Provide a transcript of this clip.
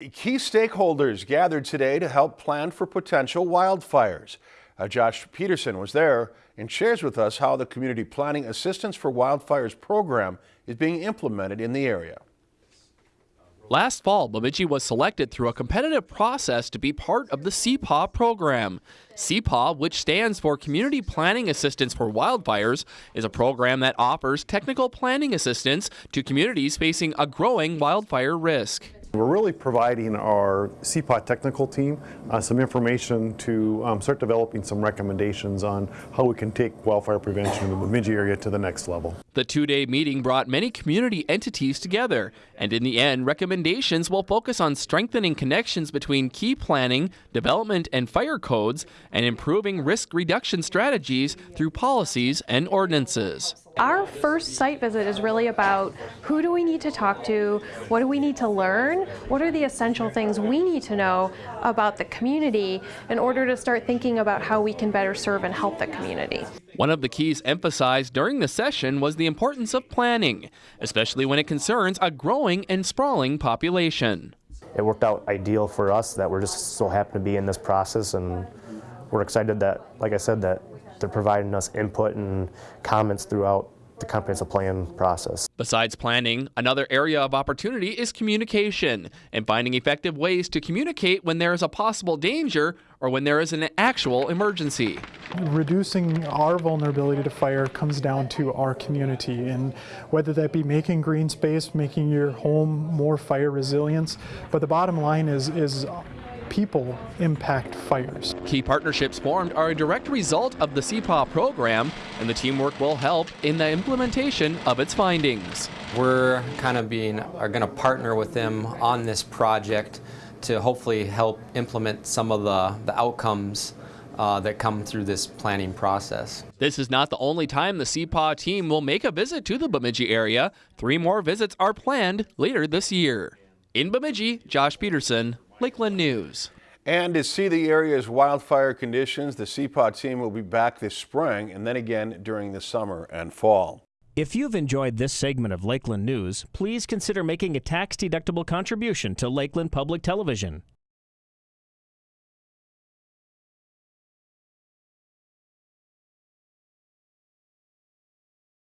Key stakeholders gathered today to help plan for potential wildfires. Uh, Josh Peterson was there and shares with us how the Community Planning Assistance for Wildfires program is being implemented in the area. Last fall, Bemidji was selected through a competitive process to be part of the CPAW program. CPAW, which stands for Community Planning Assistance for Wildfires, is a program that offers technical planning assistance to communities facing a growing wildfire risk. We're really providing our CPAW technical team uh, some information to um, start developing some recommendations on how we can take wildfire prevention in the Bemidji area to the next level. The two-day meeting brought many community entities together, and in the end, recommendations will focus on strengthening connections between key planning, development, and fire codes, and improving risk reduction strategies through policies and ordinances. Our first site visit is really about who do we need to talk to, what do we need to learn, what are the essential things we need to know about the community in order to start thinking about how we can better serve and help the community. One of the keys emphasized during the session was the importance of planning, especially when it concerns a growing and sprawling population. It worked out ideal for us that we're just so happy to be in this process and we're excited that, like I said, that they're providing us input and comments throughout the comprehensive plan process. Besides planning, another area of opportunity is communication and finding effective ways to communicate when there is a possible danger or when there is an actual emergency. Reducing our vulnerability to fire comes down to our community and whether that be making green space, making your home more fire resilient, but the bottom line is is people impact fires. Key partnerships formed are a direct result of the CPAW program, and the teamwork will help in the implementation of its findings. We're kind of being are going to partner with them on this project to hopefully help implement some of the, the outcomes uh, that come through this planning process. This is not the only time the CPAW team will make a visit to the Bemidji area. Three more visits are planned later this year. In Bemidji, Josh Peterson, Lakeland News. And to see the area's wildfire conditions, the CPAW team will be back this spring and then again during the summer and fall. If you've enjoyed this segment of Lakeland News, please consider making a tax-deductible contribution to Lakeland Public Television.